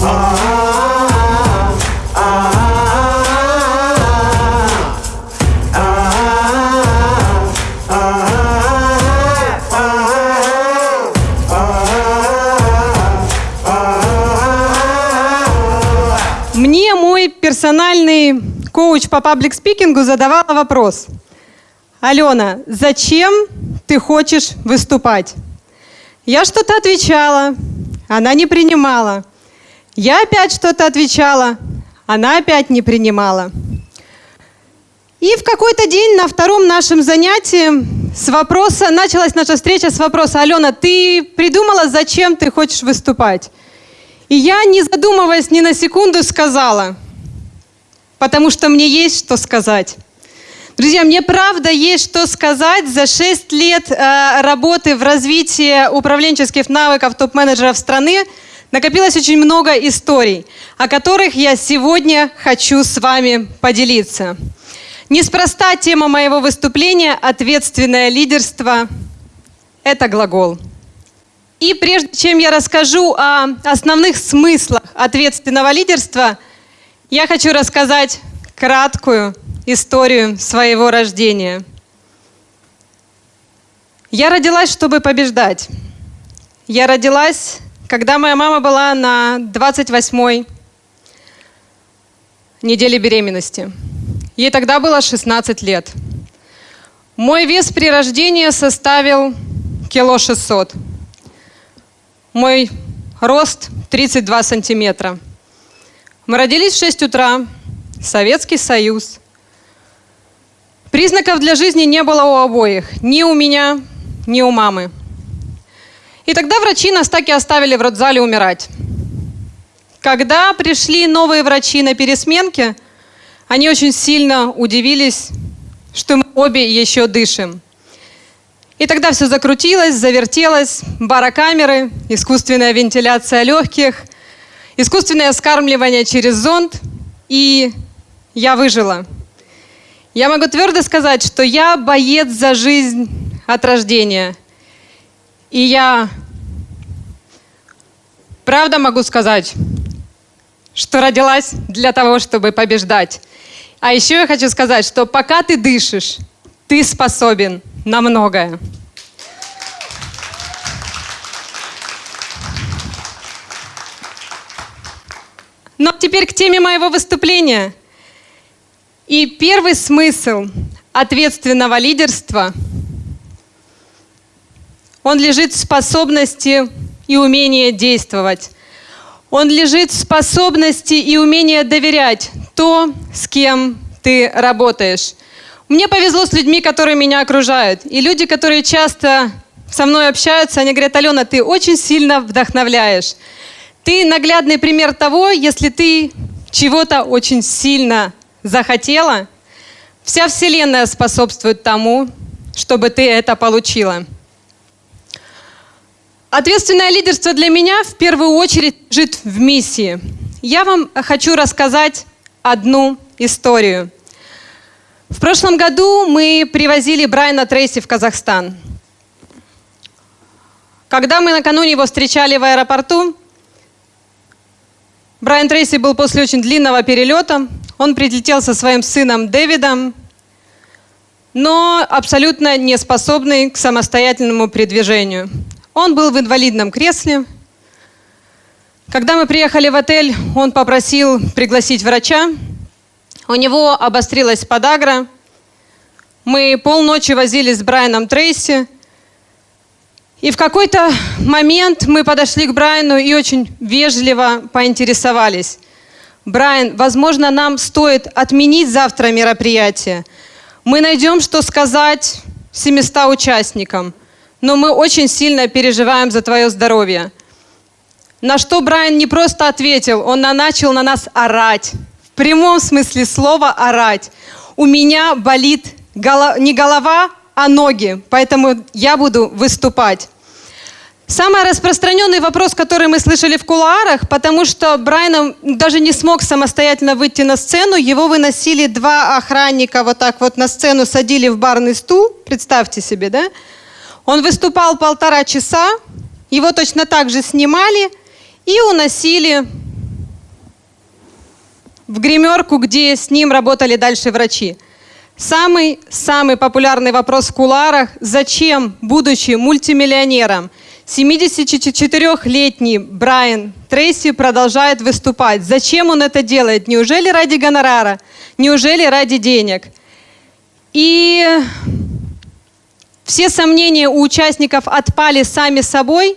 Мне мой персональный коуч по паблик-спикингу задавала вопрос. Алена, зачем ты хочешь выступать? Я что-то отвечала, она не принимала. Я опять что-то отвечала, она опять не принимала. И в какой-то день на втором нашем занятии с вопроса, началась наша встреча с вопроса, Алена, ты придумала, зачем ты хочешь выступать? И я, не задумываясь ни на секунду, сказала, потому что мне есть что сказать. Друзья, мне правда есть что сказать. За 6 лет э, работы в развитии управленческих навыков топ-менеджеров страны накопилось очень много историй, о которых я сегодня хочу с вами поделиться. Неспроста тема моего выступления «Ответственное лидерство» — это глагол. И прежде чем я расскажу о основных смыслах ответственного лидерства, я хочу рассказать краткую историю своего рождения. Я родилась, чтобы побеждать. Я родилась, когда моя мама была на 28-й неделе беременности. Ей тогда было 16 лет. Мой вес при рождении составил кило 600. Мой рост 32 сантиметра. Мы родились в 6 утра. Советский Союз. Признаков для жизни не было у обоих. Ни у меня, ни у мамы. И тогда врачи нас так и оставили в родзале умирать. Когда пришли новые врачи на пересменке, они очень сильно удивились, что мы обе еще дышим. И тогда все закрутилось, завертелось, барокамеры, искусственная вентиляция легких, искусственное скармливание через зонд, и я выжила. Я могу твердо сказать, что я боец за жизнь от рождения. И я правда могу сказать, что родилась для того, чтобы побеждать. А еще я хочу сказать, что пока ты дышишь, ты способен на многое. Но теперь к теме моего выступления. И первый смысл ответственного лидерства, он лежит в способности и умении действовать. Он лежит в способности и умении доверять то, с кем ты работаешь. Мне повезло с людьми, которые меня окружают. И люди, которые часто со мной общаются, они говорят, Алена, ты очень сильно вдохновляешь. Ты наглядный пример того, если ты чего-то очень сильно захотела, вся Вселенная способствует тому, чтобы ты это получила. Ответственное лидерство для меня в первую очередь лежит в миссии. Я вам хочу рассказать одну историю. В прошлом году мы привозили Брайана Трейси в Казахстан. Когда мы накануне его встречали в аэропорту, Брайан Трейси был после очень длинного перелета. Он прилетел со своим сыном Дэвидом, но абсолютно не способный к самостоятельному передвижению. Он был в инвалидном кресле. Когда мы приехали в отель, он попросил пригласить врача, у него обострилась подагра. Мы полночи возились с Брайаном Трейси. И в какой-то момент мы подошли к Брайану и очень вежливо поинтересовались. Брайан, возможно, нам стоит отменить завтра мероприятие. Мы найдем, что сказать 700 участникам, но мы очень сильно переживаем за твое здоровье. На что Брайан не просто ответил, он начал на нас орать прямом смысле слова орать. У меня болит голова, не голова, а ноги, поэтому я буду выступать. Самый распространенный вопрос, который мы слышали в кулуарах, потому что Брайан даже не смог самостоятельно выйти на сцену, его выносили два охранника вот так вот на сцену, садили в барный стул, представьте себе, да? Он выступал полтора часа, его точно так же снимали и уносили в гримерку, где с ним работали дальше врачи. Самый-самый популярный вопрос в куларах – зачем, будучи мультимиллионером, 74-летний Брайан Трейси продолжает выступать? Зачем он это делает? Неужели ради гонорара? Неужели ради денег? И все сомнения у участников отпали сами собой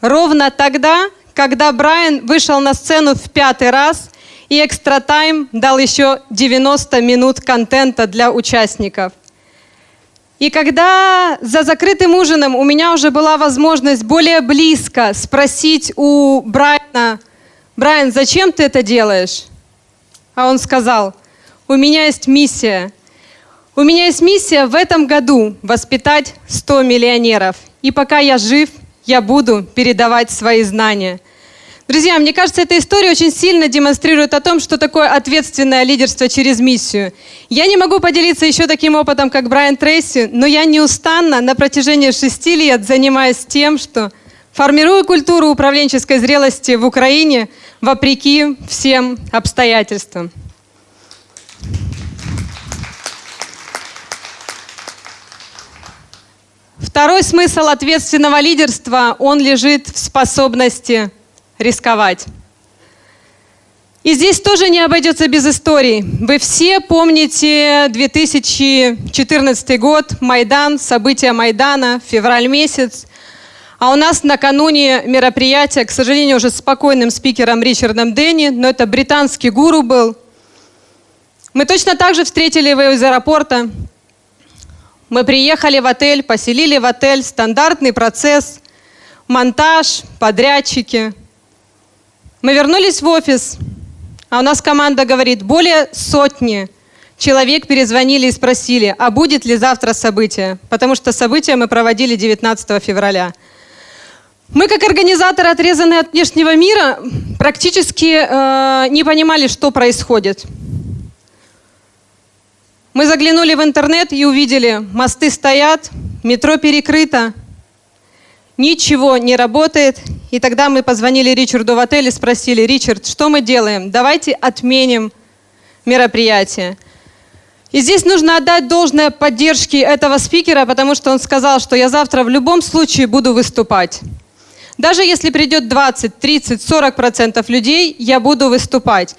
ровно тогда, когда Брайан вышел на сцену в пятый раз и Экстра Тайм дал еще 90 минут контента для участников. И когда за закрытым ужином у меня уже была возможность более близко спросить у Брайана, Брайан, зачем ты это делаешь? А он сказал, у меня есть миссия. У меня есть миссия в этом году воспитать 100 миллионеров. И пока я жив, я буду передавать свои знания – Друзья, мне кажется, эта история очень сильно демонстрирует о том, что такое ответственное лидерство через миссию. Я не могу поделиться еще таким опытом, как Брайан Трейси, но я неустанно на протяжении шести лет занимаюсь тем, что формирую культуру управленческой зрелости в Украине вопреки всем обстоятельствам. Второй смысл ответственного лидерства, он лежит в способности рисковать. И здесь тоже не обойдется без историй. Вы все помните 2014 год, Майдан, события Майдана, февраль месяц. А у нас накануне мероприятия, к сожалению, уже спокойным спикером Ричардом Дэнни, но это британский гуру был. Мы точно так же встретили его из аэропорта. Мы приехали в отель, поселили в отель, стандартный процесс, монтаж, подрядчики – мы вернулись в офис, а у нас команда говорит, более сотни человек перезвонили и спросили, а будет ли завтра событие, потому что событие мы проводили 19 февраля. Мы, как организаторы, отрезанные от внешнего мира, практически э, не понимали, что происходит. Мы заглянули в интернет и увидели, мосты стоят, метро перекрыто, ничего не работает. И тогда мы позвонили Ричарду в отель и спросили, Ричард, что мы делаем? Давайте отменим мероприятие. И здесь нужно отдать должное поддержке этого спикера, потому что он сказал, что я завтра в любом случае буду выступать. Даже если придет 20, 30, 40 процентов людей, я буду выступать.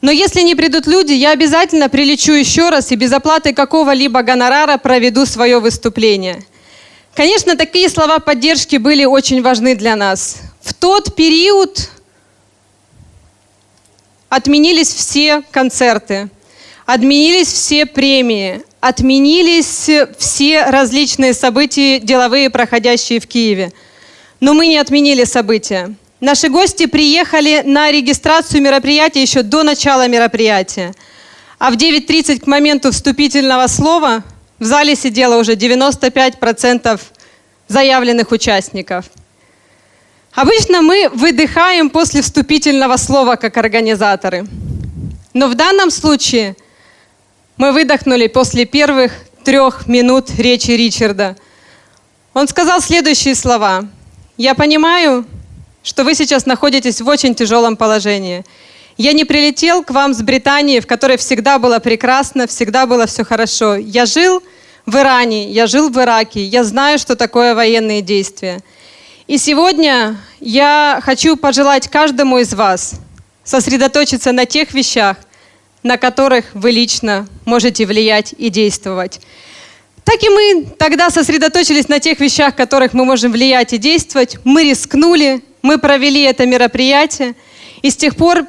Но если не придут люди, я обязательно прилечу еще раз и без оплаты какого-либо гонорара проведу свое выступление. Конечно, такие слова поддержки были очень важны для нас. В тот период отменились все концерты, отменились все премии, отменились все различные события деловые, проходящие в Киеве. Но мы не отменили события. Наши гости приехали на регистрацию мероприятия еще до начала мероприятия. А в 9.30 к моменту вступительного слова в зале сидело уже 95% заявленных участников. Обычно мы выдыхаем после вступительного слова как организаторы. Но в данном случае мы выдохнули после первых трех минут речи Ричарда. Он сказал следующие слова. «Я понимаю, что вы сейчас находитесь в очень тяжелом положении. Я не прилетел к вам с Британии, в которой всегда было прекрасно, всегда было все хорошо. Я жил в Иране, я жил в Ираке, я знаю, что такое военные действия. И сегодня я хочу пожелать каждому из вас сосредоточиться на тех вещах, на которых вы лично можете влиять и действовать. Так и мы тогда сосредоточились на тех вещах, которых мы можем влиять и действовать. Мы рискнули, мы провели это мероприятие. И с тех пор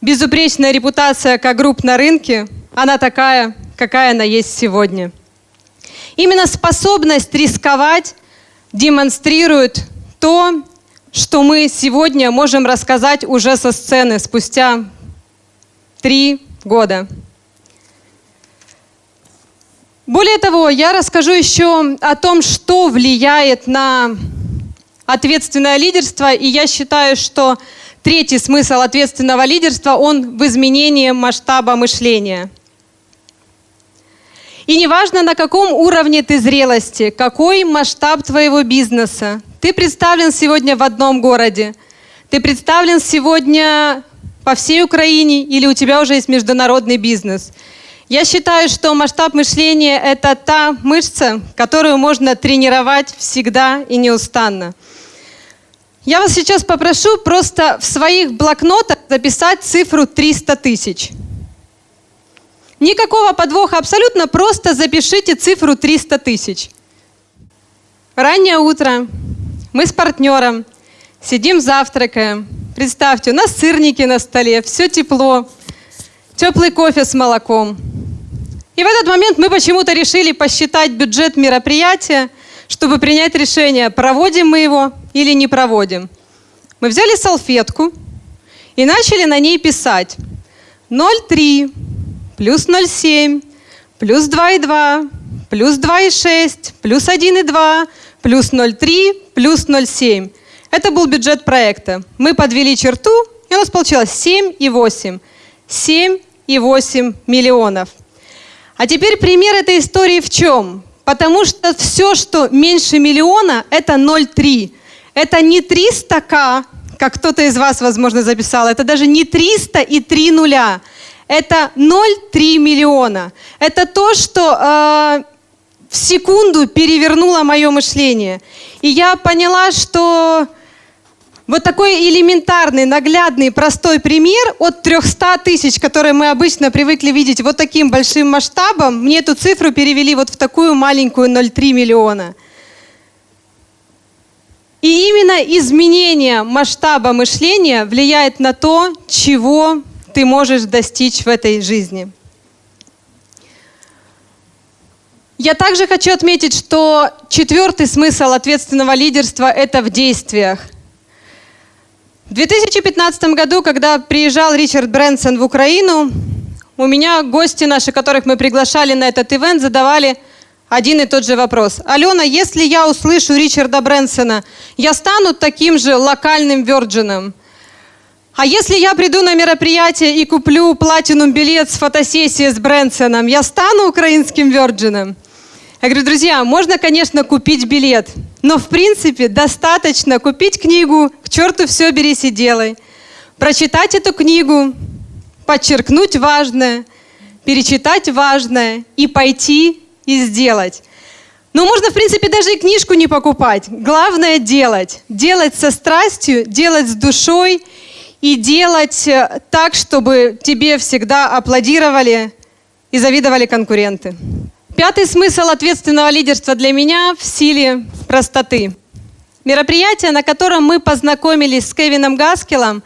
безупречная репутация как групп на рынке, она такая, какая она есть сегодня. Именно способность рисковать демонстрирует то, что мы сегодня можем рассказать уже со сцены спустя три года. Более того, я расскажу еще о том, что влияет на ответственное лидерство, и я считаю, что третий смысл ответственного лидерства, он в изменении масштаба мышления. И неважно, на каком уровне ты зрелости, какой масштаб твоего бизнеса, ты представлен сегодня в одном городе, ты представлен сегодня по всей Украине или у тебя уже есть международный бизнес. Я считаю, что масштаб мышления – это та мышца, которую можно тренировать всегда и неустанно. Я вас сейчас попрошу просто в своих блокнотах записать цифру 300 тысяч. Никакого подвоха абсолютно, просто запишите цифру 300 тысяч. Раннее утро, мы с партнером сидим, завтракаем. Представьте, у нас сырники на столе, все тепло, теплый кофе с молоком. И в этот момент мы почему-то решили посчитать бюджет мероприятия, чтобы принять решение, проводим мы его или не проводим. Мы взяли салфетку и начали на ней писать 0,3 плюс 0,7 плюс 2,2 плюс 2,6 плюс 1,2 плюс 0,3 плюс 0,7. Это был бюджет проекта. Мы подвели черту, и у нас получилось 7,8. 7,8 миллионов. А теперь пример этой истории в чем? Потому что все, что меньше миллиона, это 0,3. Это не 300к, как кто-то из вас, возможно, записал. Это даже не 300 и 3 нуля. Это 0,3 миллиона. Это то, что э, в секунду перевернуло мое мышление. И я поняла, что вот такой элементарный, наглядный, простой пример от 300 тысяч, которые мы обычно привыкли видеть вот таким большим масштабом, мне эту цифру перевели вот в такую маленькую 0,3 миллиона. И именно изменение масштаба мышления влияет на то, чего ты можешь достичь в этой жизни. Я также хочу отметить, что четвертый смысл ответственного лидерства – это в действиях. В 2015 году, когда приезжал Ричард Брэнсон в Украину, у меня гости наши, которых мы приглашали на этот ивент, задавали один и тот же вопрос. Алена, если я услышу Ричарда Брэнсона, я стану таким же локальным Virgin? А если я приду на мероприятие и куплю платинум билет с фотосессией с Брэнсоном, я стану украинским Virgin? Я говорю, друзья, можно, конечно, купить билет, но, в принципе, достаточно купить книгу «К черту все берись и делай», прочитать эту книгу, подчеркнуть важное, перечитать важное и пойти и сделать. Но можно, в принципе, даже и книжку не покупать. Главное – делать. Делать со страстью, делать с душой и делать э, так, чтобы тебе всегда аплодировали и завидовали конкуренты. Пятый смысл ответственного лидерства для меня в силе простоты. Мероприятие, на котором мы познакомились с Кевином Гаскелом,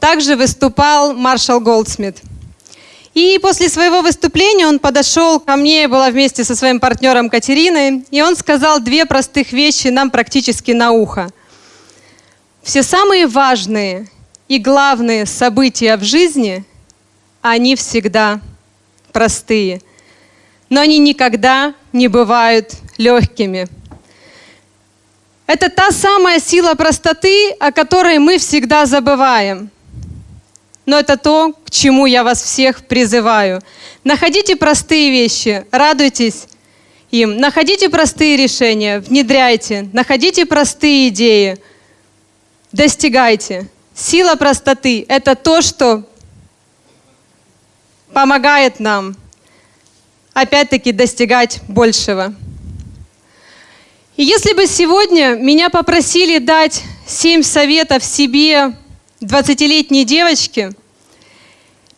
также выступал маршал Голдсмит. И после своего выступления он подошел ко мне, была вместе со своим партнером Катериной, и он сказал две простых вещи нам практически на ухо. Все самые важные и главные события в жизни, они всегда простые – но они никогда не бывают легкими. Это та самая сила простоты, о которой мы всегда забываем. Но это то, к чему я вас всех призываю. Находите простые вещи, радуйтесь им. Находите простые решения, внедряйте. Находите простые идеи, достигайте. Сила простоты – это то, что помогает нам опять-таки достигать большего. И если бы сегодня меня попросили дать семь советов себе 20-летней девочке,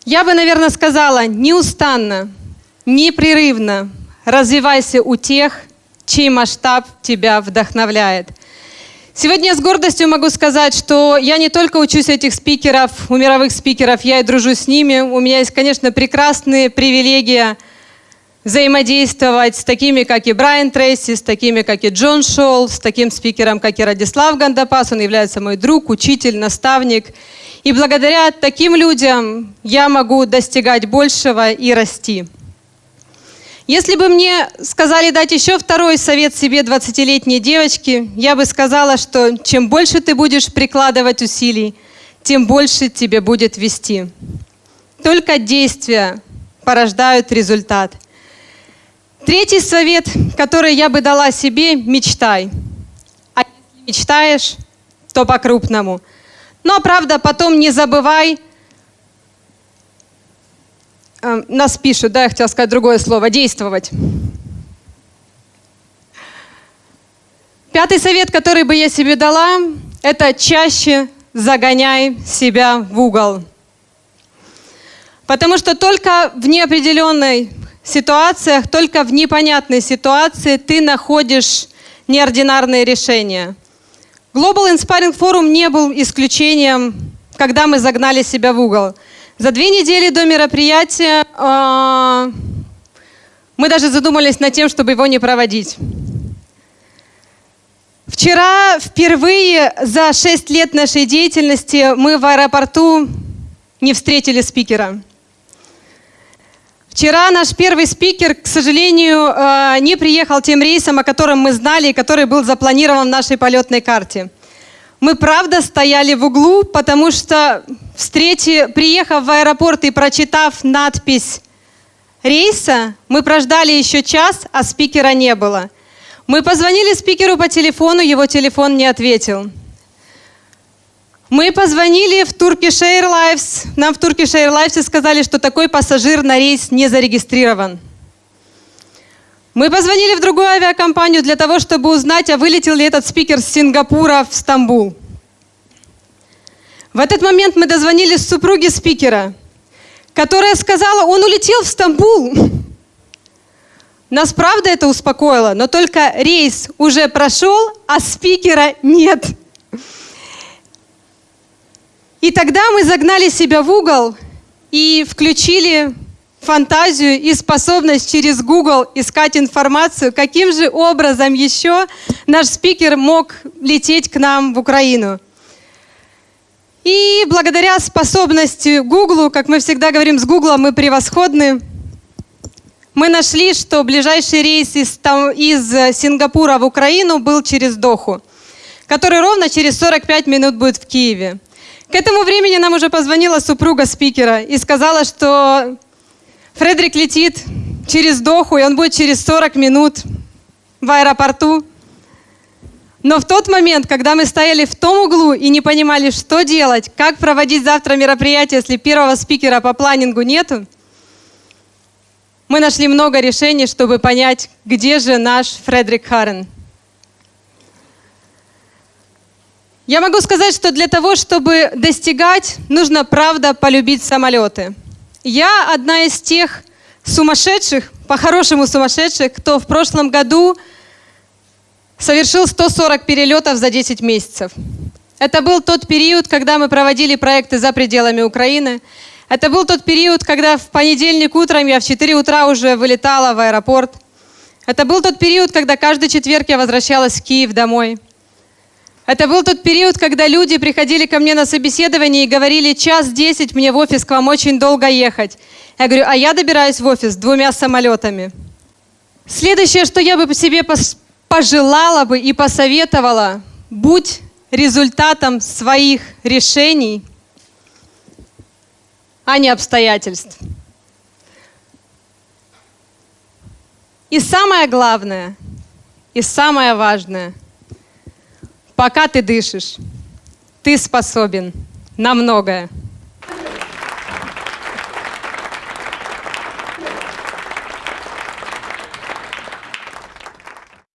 я бы, наверное, сказала неустанно, непрерывно развивайся у тех, чей масштаб тебя вдохновляет. Сегодня я с гордостью могу сказать, что я не только учусь этих спикеров, у мировых спикеров, я и дружу с ними. У меня есть, конечно, прекрасные привилегии взаимодействовать с такими, как и Брайан Трейси, с такими, как и Джон Шоу, с таким спикером, как и Радислав Гандапас. Он является мой друг, учитель, наставник. И благодаря таким людям я могу достигать большего и расти. Если бы мне сказали дать еще второй совет себе 20-летней девочке, я бы сказала, что чем больше ты будешь прикладывать усилий, тем больше тебе будет вести. Только действия порождают результат – Третий совет, который я бы дала себе, мечтай. А если мечтаешь, то по-крупному. Но, правда, потом не забывай э, нас пишут, да, я хотела сказать другое слово, действовать. Пятый совет, который бы я себе дала, это чаще загоняй себя в угол. Потому что только в неопределенной ситуациях, только в непонятной ситуации ты находишь неординарные решения. Global Inspiring Forum не был исключением, когда мы загнали себя в угол. За две недели до мероприятия э, мы даже задумались над тем, чтобы его не проводить. Вчера впервые за шесть лет нашей деятельности мы в аэропорту не встретили спикера. Вчера наш первый спикер, к сожалению, э, не приехал тем рейсом, о котором мы знали и который был запланирован в нашей полетной карте. Мы правда стояли в углу, потому что, встрети, приехав в аэропорт и прочитав надпись рейса, мы прождали еще час, а спикера не было. Мы позвонили спикеру по телефону, его телефон не ответил. Мы позвонили в Turkish Airlines. Нам в Turkish Airlines сказали, что такой пассажир на рейс не зарегистрирован. Мы позвонили в другую авиакомпанию для того, чтобы узнать, а вылетел ли этот спикер с Сингапура в Стамбул. В этот момент мы дозвонились супруге спикера, которая сказала, он улетел в Стамбул. Нас правда это успокоило, но только рейс уже прошел, а спикера нет. И тогда мы загнали себя в угол и включили фантазию и способность через Google искать информацию, каким же образом еще наш спикер мог лететь к нам в Украину. И благодаря способности Google, как мы всегда говорим, с Google мы превосходны, мы нашли, что ближайший рейс из, там, из Сингапура в Украину был через Доху, который ровно через 45 минут будет в Киеве. К этому времени нам уже позвонила супруга спикера и сказала, что Фредерик летит через Доху, и он будет через 40 минут в аэропорту. Но в тот момент, когда мы стояли в том углу и не понимали, что делать, как проводить завтра мероприятие, если первого спикера по планингу нету, мы нашли много решений, чтобы понять, где же наш Фредерик Харрен. Я могу сказать, что для того, чтобы достигать, нужно, правда, полюбить самолеты. Я одна из тех сумасшедших, по-хорошему сумасшедших, кто в прошлом году совершил 140 перелетов за 10 месяцев. Это был тот период, когда мы проводили проекты за пределами Украины. Это был тот период, когда в понедельник утром я в 4 утра уже вылетала в аэропорт. Это был тот период, когда каждый четверг я возвращалась в Киев домой. Это был тот период, когда люди приходили ко мне на собеседование и говорили, час десять мне в офис к вам очень долго ехать. Я говорю, а я добираюсь в офис двумя самолетами. Следующее, что я бы себе пожелала бы и посоветовала, будь результатом своих решений, а не обстоятельств. И самое главное, и самое важное – Пока ты дышишь, ты способен на многое.